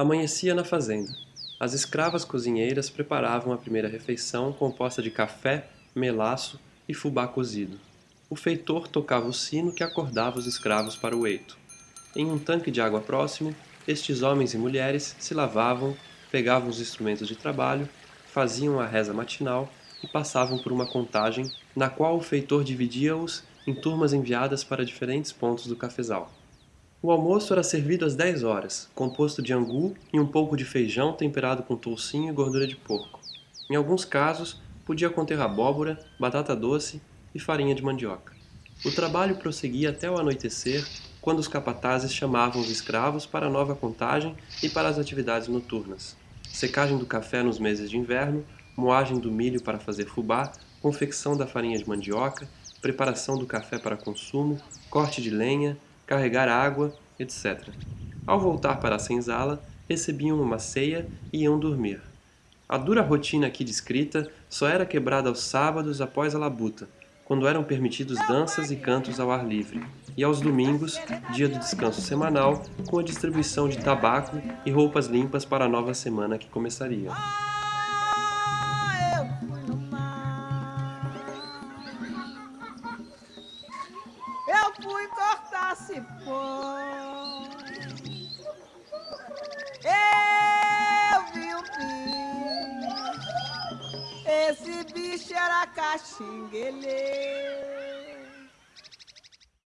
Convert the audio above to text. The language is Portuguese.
Amanhecia na fazenda. As escravas cozinheiras preparavam a primeira refeição composta de café, melaço e fubá cozido. O feitor tocava o sino que acordava os escravos para o eito. Em um tanque de água próximo, estes homens e mulheres se lavavam, pegavam os instrumentos de trabalho, faziam a reza matinal e passavam por uma contagem na qual o feitor dividia-os em turmas enviadas para diferentes pontos do cafezal. O almoço era servido às 10 horas, composto de angu e um pouco de feijão temperado com toucinho e gordura de porco. Em alguns casos, podia conter abóbora, batata doce e farinha de mandioca. O trabalho prosseguia até o anoitecer, quando os capatazes chamavam os escravos para a nova contagem e para as atividades noturnas. Secagem do café nos meses de inverno, moagem do milho para fazer fubá, confecção da farinha de mandioca, preparação do café para consumo, corte de lenha, carregar água, etc. Ao voltar para a senzala, recebiam uma ceia e iam dormir. A dura rotina aqui descrita só era quebrada aos sábados após a labuta, quando eram permitidos danças e cantos ao ar livre, e aos domingos, dia do descanso semanal, com a distribuição de tabaco e roupas limpas para a nova semana que começaria. fui cortar cipó. Eu vi o bicho, esse bicho era caxinguele.